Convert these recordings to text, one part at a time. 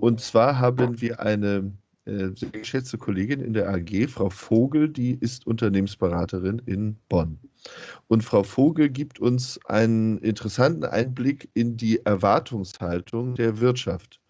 Und zwar haben wir eine äh, sehr geschätzte Kollegin in der AG, Frau Vogel, die ist Unternehmensberaterin in Bonn. Und Frau Vogel gibt uns einen interessanten Einblick in die Erwartungshaltung der Wirtschaft,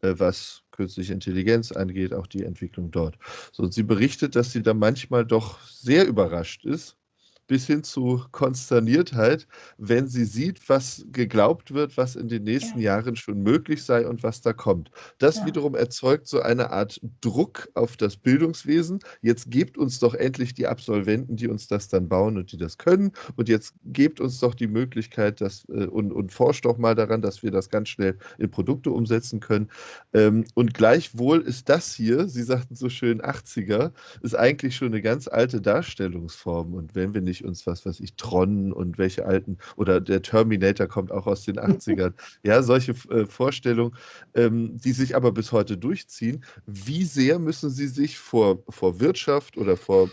äh, was künstliche Intelligenz angeht, auch die Entwicklung dort. So, und sie berichtet, dass sie da manchmal doch sehr überrascht ist, bis hin zu Konsterniertheit, wenn sie sieht, was geglaubt wird, was in den nächsten ja. Jahren schon möglich sei und was da kommt. Das ja. wiederum erzeugt so eine Art Druck auf das Bildungswesen. Jetzt gebt uns doch endlich die Absolventen, die uns das dann bauen und die das können. Und jetzt gebt uns doch die Möglichkeit dass, äh, und, und forscht doch mal daran, dass wir das ganz schnell in Produkte umsetzen können. Ähm, und gleichwohl ist das hier, Sie sagten so schön 80er, ist eigentlich schon eine ganz alte Darstellungsform. Und wenn wir nicht nicht uns was, was ich, Tron und welche alten, oder der Terminator kommt auch aus den 80ern. ja, solche äh, Vorstellungen, ähm, die sich aber bis heute durchziehen. Wie sehr müssen Sie sich vor, vor Wirtschaft oder vor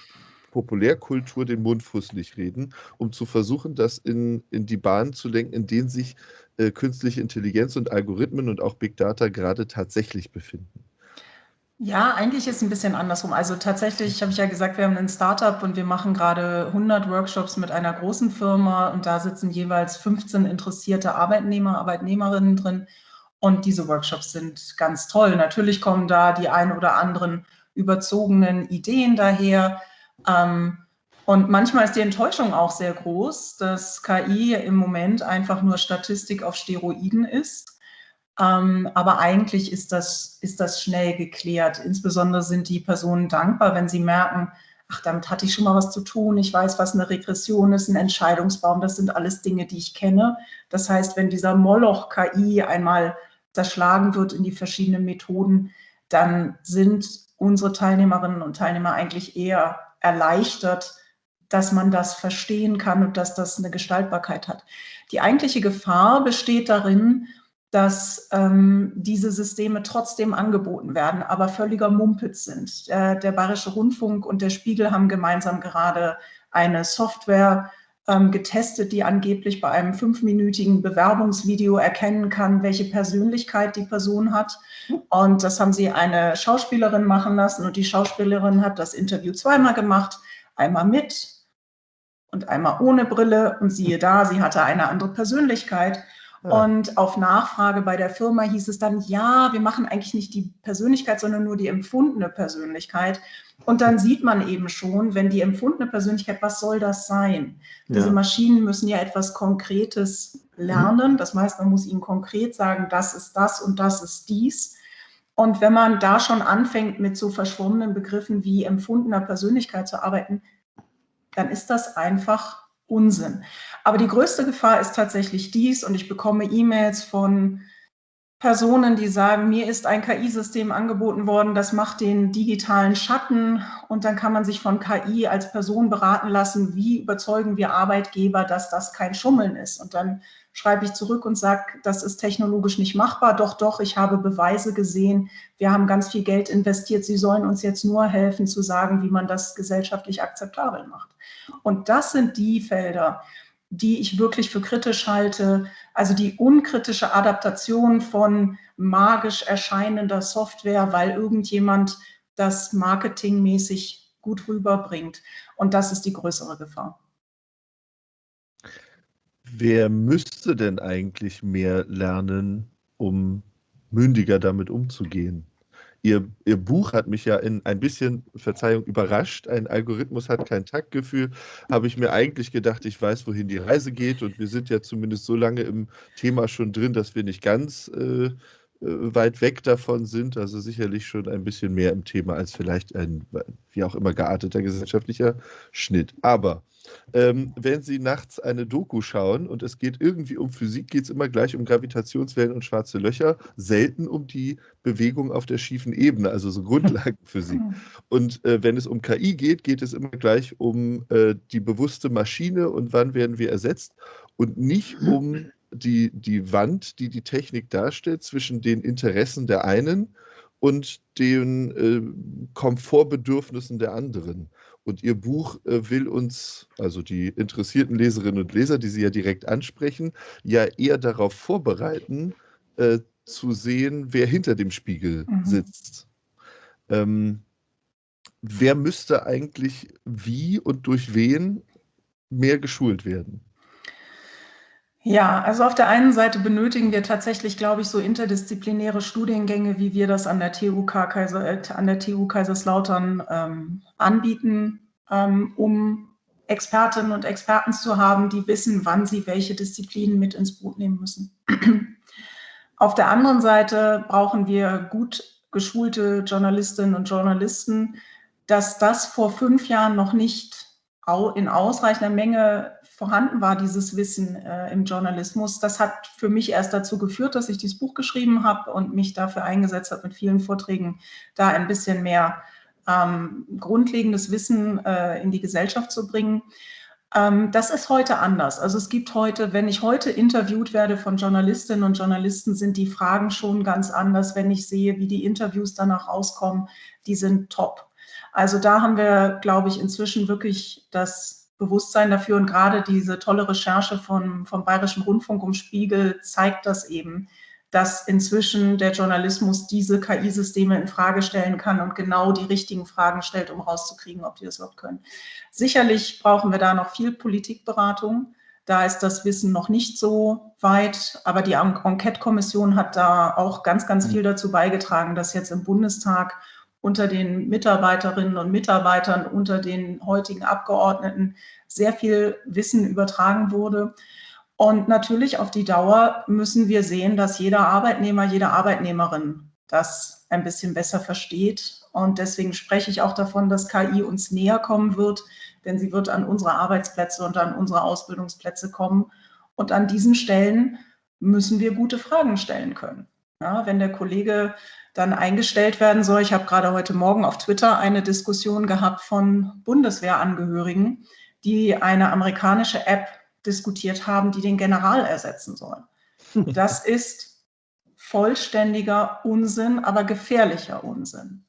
Populärkultur den Mund fußlich reden, um zu versuchen, das in, in die Bahn zu lenken, in denen sich äh, künstliche Intelligenz und Algorithmen und auch Big Data gerade tatsächlich befinden? Ja, eigentlich ist es ein bisschen andersrum. Also tatsächlich habe ich ja gesagt, wir haben ein Startup und wir machen gerade 100 Workshops mit einer großen Firma und da sitzen jeweils 15 interessierte Arbeitnehmer, Arbeitnehmerinnen drin und diese Workshops sind ganz toll. Natürlich kommen da die ein oder anderen überzogenen Ideen daher ähm, und manchmal ist die Enttäuschung auch sehr groß, dass KI im Moment einfach nur Statistik auf Steroiden ist aber eigentlich ist das, ist das schnell geklärt. Insbesondere sind die Personen dankbar, wenn sie merken, ach, damit hatte ich schon mal was zu tun. Ich weiß, was eine Regression ist, ein Entscheidungsbaum. Das sind alles Dinge, die ich kenne. Das heißt, wenn dieser Moloch KI einmal zerschlagen wird in die verschiedenen Methoden, dann sind unsere Teilnehmerinnen und Teilnehmer eigentlich eher erleichtert, dass man das verstehen kann und dass das eine Gestaltbarkeit hat. Die eigentliche Gefahr besteht darin, dass ähm, diese Systeme trotzdem angeboten werden, aber völliger Mumpitz sind. Der, der Bayerische Rundfunk und der Spiegel haben gemeinsam gerade eine Software ähm, getestet, die angeblich bei einem fünfminütigen Bewerbungsvideo erkennen kann, welche Persönlichkeit die Person hat. Und das haben sie eine Schauspielerin machen lassen und die Schauspielerin hat das Interview zweimal gemacht, einmal mit und einmal ohne Brille und siehe da, sie hatte eine andere Persönlichkeit. Und auf Nachfrage bei der Firma hieß es dann, ja, wir machen eigentlich nicht die Persönlichkeit, sondern nur die empfundene Persönlichkeit. Und dann sieht man eben schon, wenn die empfundene Persönlichkeit, was soll das sein? Ja. Diese Maschinen müssen ja etwas Konkretes lernen. Das heißt, man muss ihnen konkret sagen, das ist das und das ist dies. Und wenn man da schon anfängt, mit so verschwommenen Begriffen wie empfundener Persönlichkeit zu arbeiten, dann ist das einfach Unsinn. Aber die größte Gefahr ist tatsächlich dies und ich bekomme E-Mails von Personen, die sagen, mir ist ein KI-System angeboten worden, das macht den digitalen Schatten und dann kann man sich von KI als Person beraten lassen, wie überzeugen wir Arbeitgeber, dass das kein Schummeln ist. Und dann schreibe ich zurück und sage, das ist technologisch nicht machbar. Doch, doch, ich habe Beweise gesehen. Wir haben ganz viel Geld investiert. Sie sollen uns jetzt nur helfen zu sagen, wie man das gesellschaftlich akzeptabel macht. Und das sind die Felder, die ich wirklich für kritisch halte. Also die unkritische Adaptation von magisch erscheinender Software, weil irgendjemand das marketingmäßig gut rüberbringt. Und das ist die größere Gefahr. Wer müsste denn eigentlich mehr lernen, um mündiger damit umzugehen? Ihr, Ihr Buch hat mich ja in ein bisschen, Verzeihung, überrascht. Ein Algorithmus hat kein Taktgefühl. Habe ich mir eigentlich gedacht, ich weiß, wohin die Reise geht. Und wir sind ja zumindest so lange im Thema schon drin, dass wir nicht ganz äh, weit weg davon sind. Also sicherlich schon ein bisschen mehr im Thema als vielleicht ein, wie auch immer, gearteter gesellschaftlicher Schnitt. Aber ähm, wenn Sie nachts eine Doku schauen und es geht irgendwie um Physik, geht es immer gleich um Gravitationswellen und schwarze Löcher, selten um die Bewegung auf der schiefen Ebene, also so Grundlagenphysik. Und äh, wenn es um KI geht, geht es immer gleich um äh, die bewusste Maschine und wann werden wir ersetzt und nicht um die, die Wand, die die Technik darstellt, zwischen den Interessen der einen und den äh, Komfortbedürfnissen der anderen. Und Ihr Buch äh, will uns, also die interessierten Leserinnen und Leser, die Sie ja direkt ansprechen, ja eher darauf vorbereiten, äh, zu sehen, wer hinter dem Spiegel mhm. sitzt. Ähm, wer müsste eigentlich wie und durch wen mehr geschult werden? Ja, also auf der einen Seite benötigen wir tatsächlich, glaube ich, so interdisziplinäre Studiengänge, wie wir das an der TU, Kaiser, äh, an der TU Kaiserslautern ähm, anbieten, ähm, um Expertinnen und Experten zu haben, die wissen, wann sie welche Disziplinen mit ins Boot nehmen müssen. auf der anderen Seite brauchen wir gut geschulte Journalistinnen und Journalisten, dass das vor fünf Jahren noch nicht in ausreichender Menge vorhanden war, dieses Wissen äh, im Journalismus. Das hat für mich erst dazu geführt, dass ich dieses Buch geschrieben habe und mich dafür eingesetzt habe, mit vielen Vorträgen da ein bisschen mehr ähm, grundlegendes Wissen äh, in die Gesellschaft zu bringen. Ähm, das ist heute anders. Also es gibt heute, wenn ich heute interviewt werde von Journalistinnen und Journalisten, sind die Fragen schon ganz anders. Wenn ich sehe, wie die Interviews danach rauskommen, die sind top. Also da haben wir, glaube ich, inzwischen wirklich das Bewusstsein dafür und gerade diese tolle Recherche von, vom Bayerischen Rundfunk um Spiegel zeigt das eben, dass inzwischen der Journalismus diese KI-Systeme in Frage stellen kann und genau die richtigen Fragen stellt, um rauszukriegen, ob die das überhaupt können. Sicherlich brauchen wir da noch viel Politikberatung. Da ist das Wissen noch nicht so weit, aber die Enquete-Kommission hat da auch ganz, ganz viel dazu beigetragen, dass jetzt im Bundestag unter den Mitarbeiterinnen und Mitarbeitern, unter den heutigen Abgeordneten sehr viel Wissen übertragen wurde. Und natürlich auf die Dauer müssen wir sehen, dass jeder Arbeitnehmer, jede Arbeitnehmerin das ein bisschen besser versteht. Und deswegen spreche ich auch davon, dass KI uns näher kommen wird, denn sie wird an unsere Arbeitsplätze und an unsere Ausbildungsplätze kommen. Und an diesen Stellen müssen wir gute Fragen stellen können. Ja, wenn der Kollege dann eingestellt werden soll. Ich habe gerade heute Morgen auf Twitter eine Diskussion gehabt von Bundeswehrangehörigen, die eine amerikanische App diskutiert haben, die den General ersetzen soll. Das ist vollständiger Unsinn, aber gefährlicher Unsinn.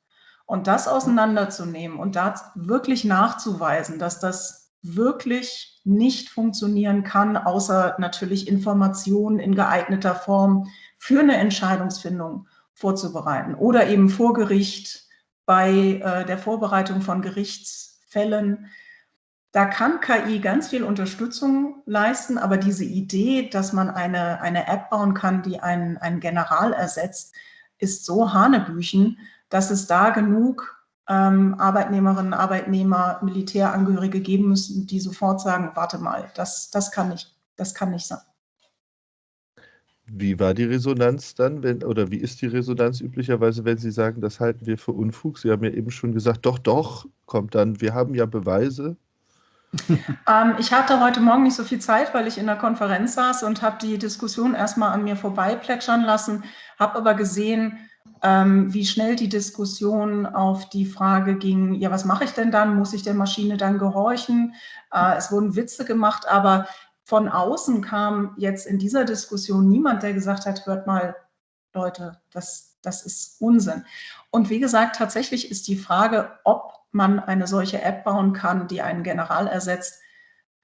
Und das auseinanderzunehmen und da wirklich nachzuweisen, dass das wirklich nicht funktionieren kann, außer natürlich Informationen in geeigneter Form für eine Entscheidungsfindung vorzubereiten oder eben vor Gericht bei äh, der Vorbereitung von Gerichtsfällen. Da kann KI ganz viel Unterstützung leisten, aber diese Idee, dass man eine, eine App bauen kann, die einen, einen General ersetzt, ist so Hanebüchen, dass es da genug ähm, Arbeitnehmerinnen, Arbeitnehmer, Militärangehörige geben müssen, die sofort sagen, warte mal, das, das, kann, nicht, das kann nicht sein. Wie war die Resonanz dann, wenn, oder wie ist die Resonanz üblicherweise, wenn Sie sagen, das halten wir für Unfug? Sie haben ja eben schon gesagt, doch, doch, kommt dann, wir haben ja Beweise. ähm, ich hatte heute Morgen nicht so viel Zeit, weil ich in der Konferenz saß und habe die Diskussion erstmal an mir vorbei plätschern lassen, habe aber gesehen, ähm, wie schnell die Diskussion auf die Frage ging, ja, was mache ich denn dann? Muss ich der Maschine dann gehorchen? Äh, es wurden Witze gemacht, aber von außen kam jetzt in dieser Diskussion niemand, der gesagt hat, hört mal, Leute, das, das ist Unsinn. Und wie gesagt, tatsächlich ist die Frage, ob man eine solche App bauen kann, die einen General ersetzt,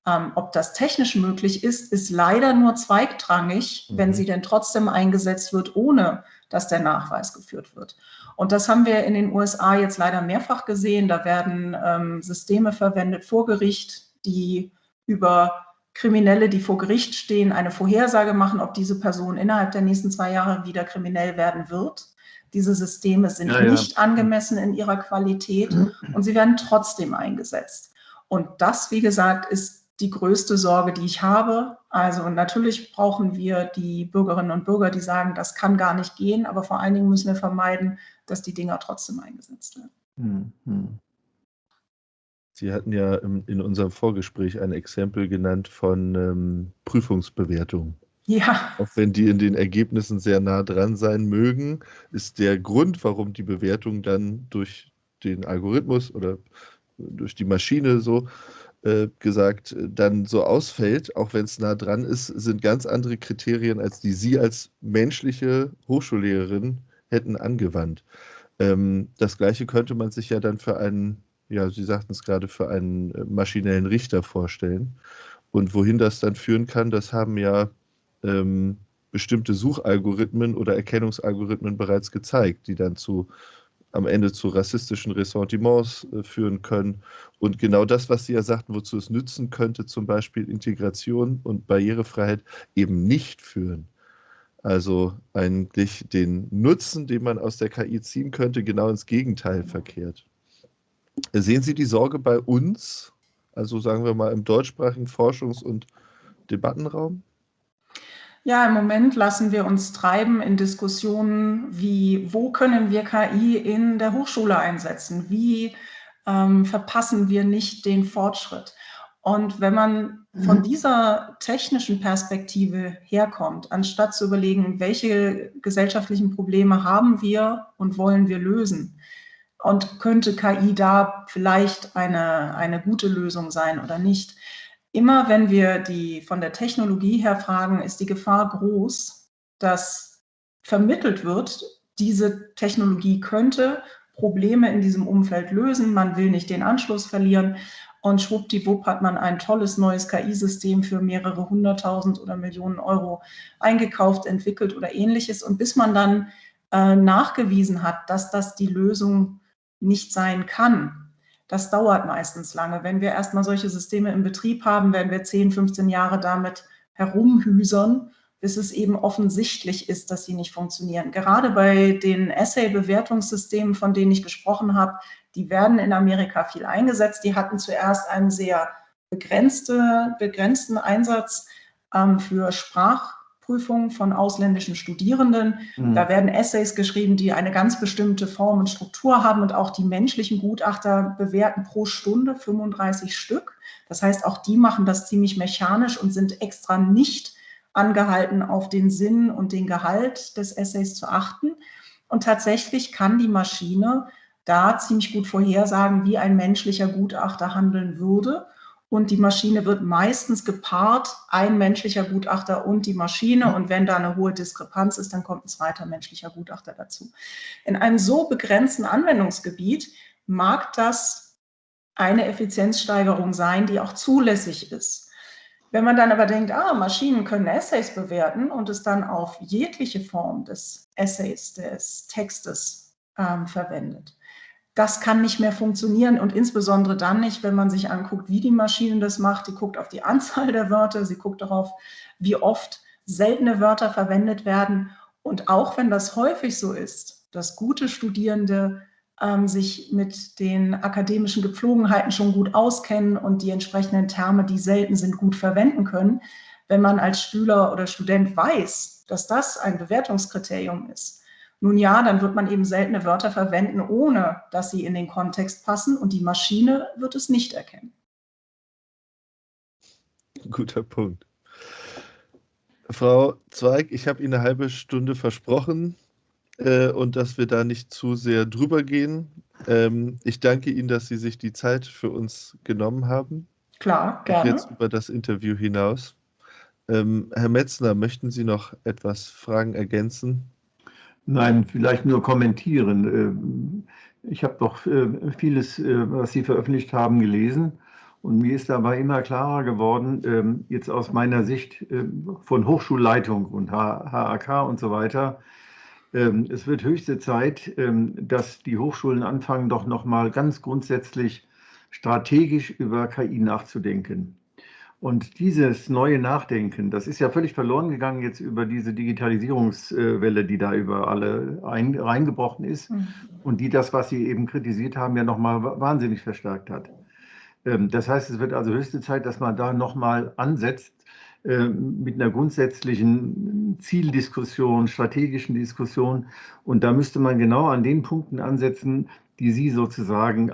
ähm, ob das technisch möglich ist, ist leider nur zweigtrangig, mhm. wenn sie denn trotzdem eingesetzt wird, ohne dass der Nachweis geführt wird. Und das haben wir in den USA jetzt leider mehrfach gesehen. Da werden ähm, Systeme verwendet vor Gericht, die über Kriminelle, die vor Gericht stehen, eine Vorhersage machen, ob diese Person innerhalb der nächsten zwei Jahre wieder kriminell werden wird. Diese Systeme sind ja, nicht ja. angemessen in ihrer Qualität und sie werden trotzdem eingesetzt. Und das, wie gesagt, ist die größte Sorge, die ich habe. Also natürlich brauchen wir die Bürgerinnen und Bürger, die sagen, das kann gar nicht gehen, aber vor allen Dingen müssen wir vermeiden, dass die Dinger trotzdem eingesetzt werden. Mhm. Sie hatten ja in unserem Vorgespräch ein Exempel genannt von ähm, Prüfungsbewertung. Ja. Auch wenn die in den Ergebnissen sehr nah dran sein mögen, ist der Grund, warum die Bewertung dann durch den Algorithmus oder durch die Maschine so äh, gesagt, dann so ausfällt, auch wenn es nah dran ist, sind ganz andere Kriterien, als die Sie als menschliche Hochschullehrerin hätten angewandt. Ähm, das Gleiche könnte man sich ja dann für einen, ja, Sie sagten es gerade, für einen äh, maschinellen Richter vorstellen. Und wohin das dann führen kann, das haben ja ähm, bestimmte Suchalgorithmen oder Erkennungsalgorithmen bereits gezeigt, die dann zu am Ende zu rassistischen Ressentiments äh, führen können. Und genau das, was Sie ja sagten, wozu es nützen könnte, zum Beispiel Integration und Barrierefreiheit, eben nicht führen. Also eigentlich den Nutzen, den man aus der KI ziehen könnte, genau ins Gegenteil verkehrt. Sehen Sie die Sorge bei uns, also sagen wir mal im deutschsprachigen Forschungs- und Debattenraum? Ja, im Moment lassen wir uns treiben in Diskussionen wie, wo können wir KI in der Hochschule einsetzen? Wie ähm, verpassen wir nicht den Fortschritt? Und wenn man von mhm. dieser technischen Perspektive herkommt, anstatt zu überlegen, welche gesellschaftlichen Probleme haben wir und wollen wir lösen, und könnte KI da vielleicht eine, eine gute Lösung sein oder nicht, immer wenn wir die von der Technologie her fragen, ist die Gefahr groß, dass vermittelt wird, diese Technologie könnte Probleme in diesem Umfeld lösen, man will nicht den Anschluss verlieren und schwuppdiwupp hat man ein tolles neues KI-System für mehrere hunderttausend oder Millionen Euro eingekauft, entwickelt oder ähnliches. Und bis man dann äh, nachgewiesen hat, dass das die Lösung nicht sein kann, das dauert meistens lange. Wenn wir erstmal solche Systeme im Betrieb haben, werden wir 10, 15 Jahre damit herumhüsern, bis es eben offensichtlich ist, dass sie nicht funktionieren. Gerade bei den Essay-Bewertungssystemen, von denen ich gesprochen habe, die werden in Amerika viel eingesetzt. Die hatten zuerst einen sehr begrenzte, begrenzten Einsatz ähm, für Sprach- Prüfung von ausländischen Studierenden. Mhm. Da werden Essays geschrieben, die eine ganz bestimmte Form und Struktur haben und auch die menschlichen Gutachter bewerten pro Stunde 35 Stück. Das heißt, auch die machen das ziemlich mechanisch und sind extra nicht angehalten, auf den Sinn und den Gehalt des Essays zu achten. Und tatsächlich kann die Maschine da ziemlich gut vorhersagen, wie ein menschlicher Gutachter handeln würde und die Maschine wird meistens gepaart, ein menschlicher Gutachter und die Maschine. Und wenn da eine hohe Diskrepanz ist, dann kommt ein zweiter menschlicher Gutachter dazu. In einem so begrenzten Anwendungsgebiet mag das eine Effizienzsteigerung sein, die auch zulässig ist. Wenn man dann aber denkt, ah, Maschinen können Essays bewerten und es dann auf jegliche Form des Essays, des Textes ähm, verwendet, das kann nicht mehr funktionieren und insbesondere dann nicht, wenn man sich anguckt, wie die Maschine das macht. Die guckt auf die Anzahl der Wörter, sie guckt darauf, wie oft seltene Wörter verwendet werden. Und auch wenn das häufig so ist, dass gute Studierende ähm, sich mit den akademischen Gepflogenheiten schon gut auskennen und die entsprechenden Terme, die selten sind, gut verwenden können, wenn man als Schüler oder Student weiß, dass das ein Bewertungskriterium ist, nun ja, dann wird man eben seltene Wörter verwenden, ohne dass sie in den Kontext passen und die Maschine wird es nicht erkennen. Guter Punkt. Frau Zweig, ich habe Ihnen eine halbe Stunde versprochen äh, und dass wir da nicht zu sehr drüber gehen. Ähm, ich danke Ihnen, dass Sie sich die Zeit für uns genommen haben. Klar, gerne. Jetzt über das Interview hinaus. Ähm, Herr Metzner, möchten Sie noch etwas Fragen ergänzen? Nein, vielleicht nur kommentieren. Äh, ich habe doch äh, vieles, äh, was Sie veröffentlicht haben, gelesen. Und mir ist dabei immer klarer geworden, ähm, jetzt aus meiner Sicht von Hochschulleitung und HAK und so weiter, ähm, es wird höchste Zeit, ähm, dass die Hochschulen anfangen, doch nochmal ganz grundsätzlich strategisch über KI nachzudenken. Und dieses neue Nachdenken, das ist ja völlig verloren gegangen jetzt über diese Digitalisierungswelle, die da über alle ein, reingebrochen ist mhm. und die das, was Sie eben kritisiert haben, ja nochmal wahnsinnig verstärkt hat. Ähm, das heißt, es wird also höchste Zeit, dass man da nochmal ansetzt ähm, mit einer grundsätzlichen Zieldiskussion, strategischen Diskussion. Und da müsste man genau an den Punkten ansetzen, die Sie sozusagen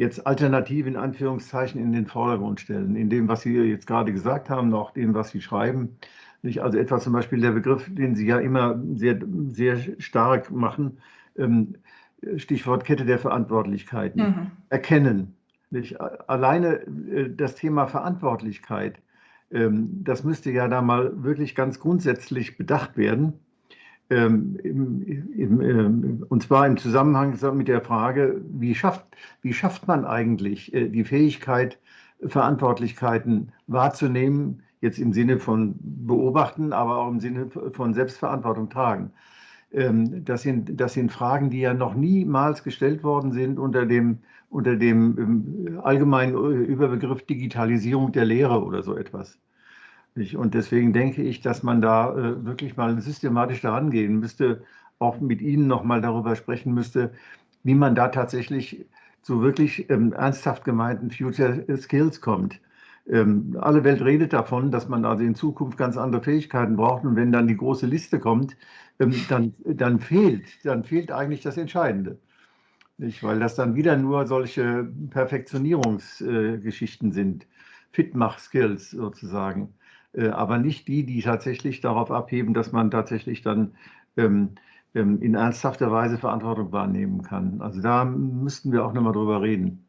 jetzt Alternative in Anführungszeichen in den Vordergrund stellen, in dem, was Sie jetzt gerade gesagt haben, auch dem, was Sie schreiben. Nicht? Also etwa zum Beispiel der Begriff, den Sie ja immer sehr, sehr stark machen, ähm, Stichwort Kette der Verantwortlichkeiten. Mhm. Erkennen. Nicht? Alleine äh, das Thema Verantwortlichkeit, ähm, das müsste ja da mal wirklich ganz grundsätzlich bedacht werden. Ähm, ähm, und zwar im Zusammenhang mit der Frage, wie schafft, wie schafft man eigentlich äh, die Fähigkeit, Verantwortlichkeiten wahrzunehmen, jetzt im Sinne von beobachten, aber auch im Sinne von Selbstverantwortung tragen. Das sind, das sind Fragen, die ja noch niemals gestellt worden sind unter dem, unter dem allgemeinen äh, Überbegriff Digitalisierung der Lehre oder so etwas. Und deswegen denke ich, dass man da äh, wirklich mal systematisch daran gehen müsste, auch mit Ihnen noch mal darüber sprechen müsste, wie man da tatsächlich zu wirklich ähm, ernsthaft gemeinten Future Skills kommt. Ähm, alle Welt redet davon, dass man also in Zukunft ganz andere Fähigkeiten braucht. Und wenn dann die große Liste kommt, ähm, dann, dann, fehlt, dann fehlt eigentlich das Entscheidende. Nicht? Weil das dann wieder nur solche Perfektionierungsgeschichten äh, sind, Fitmach-Skills sozusagen. Äh, aber nicht die, die tatsächlich darauf abheben, dass man tatsächlich dann ähm, ähm, in ernsthafter Weise Verantwortung wahrnehmen kann. Also da müssten wir auch nochmal drüber reden.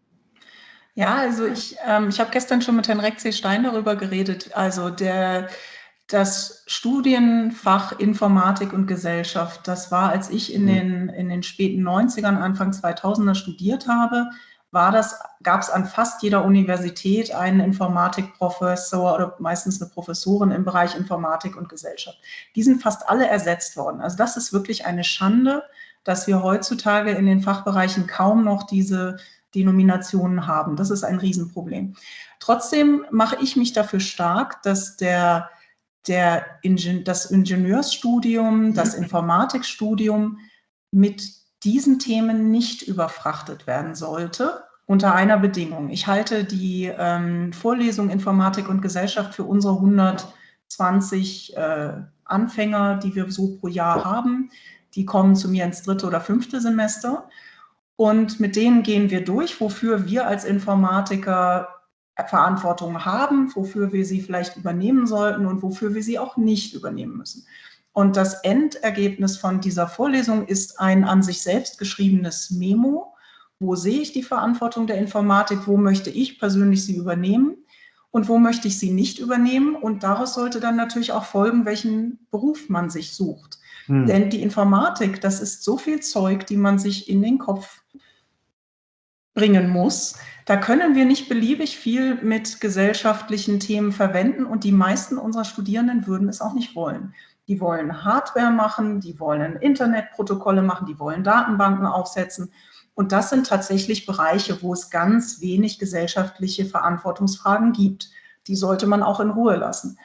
Ja, also ich, ähm, ich habe gestern schon mit Herrn Reck Stein darüber geredet. Also der, das Studienfach Informatik und Gesellschaft, das war, als ich in mhm. den, in den späten 90ern, Anfang 2000er studiert habe, war das, gab es an fast jeder Universität einen Informatikprofessor oder meistens eine Professorin im Bereich Informatik und Gesellschaft. Die sind fast alle ersetzt worden. Also das ist wirklich eine Schande, dass wir heutzutage in den Fachbereichen kaum noch diese Denominationen haben. Das ist ein Riesenproblem. Trotzdem mache ich mich dafür stark, dass der, der Ingen das Ingenieursstudium, das mhm. Informatikstudium mit diesen Themen nicht überfrachtet werden sollte, unter einer Bedingung. Ich halte die ähm, Vorlesung Informatik und Gesellschaft für unsere 120 äh, Anfänger, die wir so pro Jahr haben. Die kommen zu mir ins dritte oder fünfte Semester. Und mit denen gehen wir durch, wofür wir als Informatiker Verantwortung haben, wofür wir sie vielleicht übernehmen sollten und wofür wir sie auch nicht übernehmen müssen. Und das Endergebnis von dieser Vorlesung ist ein an sich selbst geschriebenes Memo. Wo sehe ich die Verantwortung der Informatik? Wo möchte ich persönlich sie übernehmen? Und wo möchte ich sie nicht übernehmen? Und daraus sollte dann natürlich auch folgen, welchen Beruf man sich sucht. Hm. Denn die Informatik, das ist so viel Zeug, die man sich in den Kopf bringen muss. Da können wir nicht beliebig viel mit gesellschaftlichen Themen verwenden und die meisten unserer Studierenden würden es auch nicht wollen die wollen Hardware machen, die wollen Internetprotokolle machen, die wollen Datenbanken aufsetzen. Und das sind tatsächlich Bereiche, wo es ganz wenig gesellschaftliche Verantwortungsfragen gibt. Die sollte man auch in Ruhe lassen.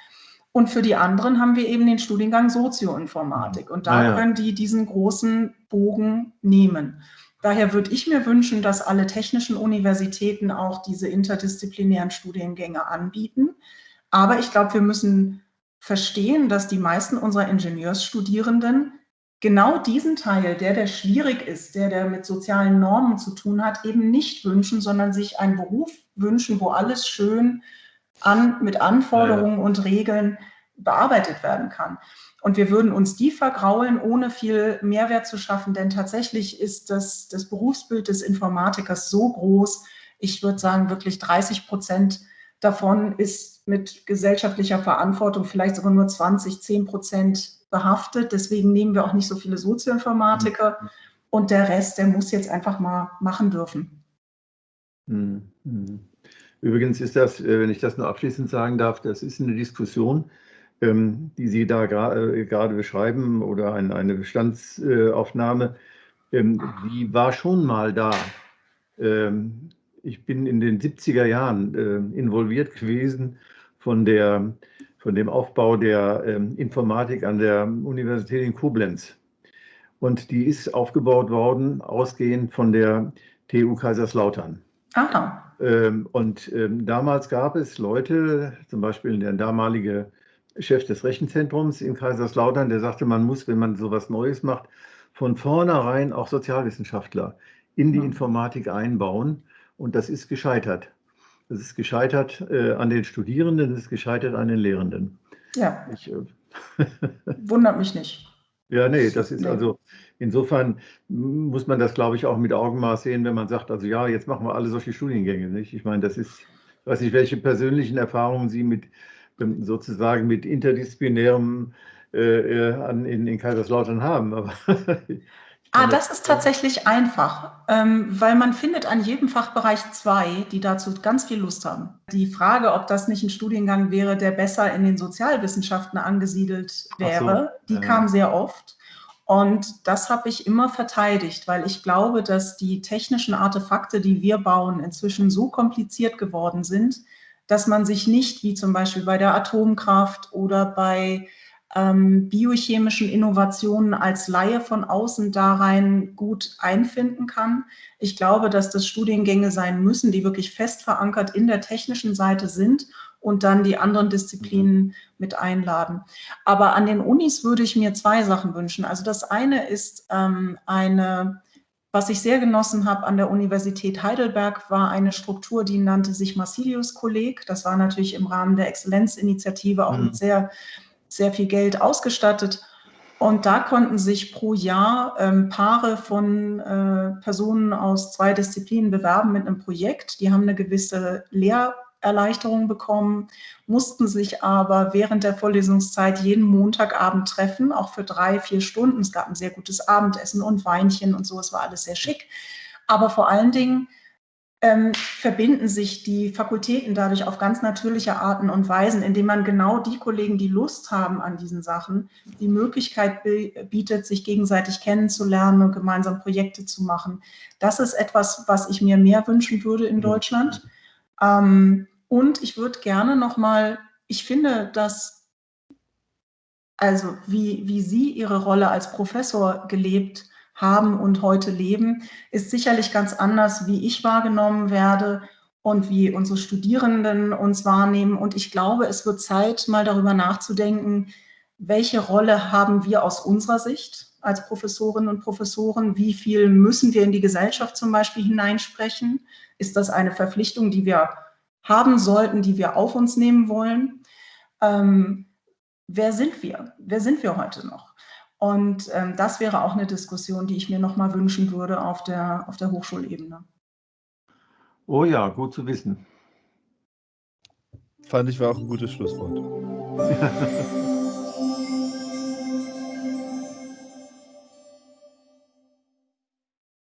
Und für die anderen haben wir eben den Studiengang Sozioinformatik. Und da ah, ja. können die diesen großen Bogen nehmen. Daher würde ich mir wünschen, dass alle technischen Universitäten auch diese interdisziplinären Studiengänge anbieten. Aber ich glaube, wir müssen verstehen, dass die meisten unserer Ingenieursstudierenden genau diesen Teil, der der schwierig ist, der der mit sozialen Normen zu tun hat, eben nicht wünschen, sondern sich einen Beruf wünschen, wo alles schön an, mit Anforderungen ja. und Regeln bearbeitet werden kann. Und wir würden uns die vergraulen, ohne viel Mehrwert zu schaffen, denn tatsächlich ist das, das Berufsbild des Informatikers so groß, ich würde sagen, wirklich 30 Prozent davon ist mit gesellschaftlicher Verantwortung vielleicht sogar nur 20, 10 Prozent behaftet. Deswegen nehmen wir auch nicht so viele Sozioinformatiker. Mhm. Und der Rest, der muss jetzt einfach mal machen dürfen. Mhm. Mhm. Übrigens ist das, äh, wenn ich das nur abschließend sagen darf, das ist eine Diskussion, ähm, die Sie da äh, gerade beschreiben oder eine Bestandsaufnahme, ähm, die war schon mal da. Ähm, ich bin in den 70er Jahren äh, involviert gewesen von, der, von dem Aufbau der ähm, Informatik an der Universität in Koblenz. Und die ist aufgebaut worden, ausgehend von der TU Kaiserslautern. Aha. Ähm, und ähm, damals gab es Leute, zum Beispiel der damalige Chef des Rechenzentrums in Kaiserslautern, der sagte, man muss, wenn man sowas Neues macht, von vornherein auch Sozialwissenschaftler in die Informatik einbauen. Und das ist gescheitert. Das ist gescheitert äh, an den Studierenden, das ist gescheitert an den Lehrenden. Ja. Ich, äh, Wundert mich nicht. Ja, nee, das ist also, insofern muss man das, glaube ich, auch mit Augenmaß sehen, wenn man sagt, also ja, jetzt machen wir alle solche Studiengänge, nicht? Ich meine, das ist, ich weiß nicht, welche persönlichen Erfahrungen Sie mit ähm, sozusagen mit interdisziplinärem äh, äh in, in Kaiserslautern haben, aber Ah, das ist tatsächlich einfach, ähm, weil man findet an jedem Fachbereich zwei, die dazu ganz viel Lust haben. Die Frage, ob das nicht ein Studiengang wäre, der besser in den Sozialwissenschaften angesiedelt wäre, so. die ja. kam sehr oft. Und das habe ich immer verteidigt, weil ich glaube, dass die technischen Artefakte, die wir bauen, inzwischen so kompliziert geworden sind, dass man sich nicht, wie zum Beispiel bei der Atomkraft oder bei ähm, biochemischen Innovationen als Laie von außen da rein gut einfinden kann. Ich glaube, dass das Studiengänge sein müssen, die wirklich fest verankert in der technischen Seite sind und dann die anderen Disziplinen mit einladen. Aber an den Unis würde ich mir zwei Sachen wünschen. Also das eine ist ähm, eine was ich sehr genossen habe an der Universität Heidelberg, war eine Struktur, die nannte sich Massilius-Kolleg. Das war natürlich im Rahmen der Exzellenzinitiative auch mhm. mit sehr sehr viel Geld ausgestattet. Und da konnten sich pro Jahr ähm, Paare von äh, Personen aus zwei Disziplinen bewerben mit einem Projekt. Die haben eine gewisse Lehrerleichterung bekommen, mussten sich aber während der Vorlesungszeit jeden Montagabend treffen, auch für drei, vier Stunden. Es gab ein sehr gutes Abendessen und Weinchen und so, es war alles sehr schick. Aber vor allen Dingen ähm, verbinden sich die Fakultäten dadurch auf ganz natürliche Arten und Weisen, indem man genau die Kollegen, die Lust haben an diesen Sachen, die Möglichkeit bietet, sich gegenseitig kennenzulernen und gemeinsam Projekte zu machen. Das ist etwas, was ich mir mehr wünschen würde in mhm. Deutschland. Ähm, und ich würde gerne nochmal, ich finde, dass, also wie, wie Sie Ihre Rolle als Professor gelebt haben, und heute leben, ist sicherlich ganz anders, wie ich wahrgenommen werde und wie unsere Studierenden uns wahrnehmen. Und ich glaube, es wird Zeit, mal darüber nachzudenken, welche Rolle haben wir aus unserer Sicht als Professorinnen und Professoren? Wie viel müssen wir in die Gesellschaft zum Beispiel hineinsprechen? Ist das eine Verpflichtung, die wir haben sollten, die wir auf uns nehmen wollen? Ähm, wer sind wir? Wer sind wir heute noch? Und ähm, das wäre auch eine Diskussion, die ich mir noch mal wünschen würde auf der, auf der Hochschulebene. Oh ja, gut zu wissen. Fand ich war auch ein gutes Schlusswort.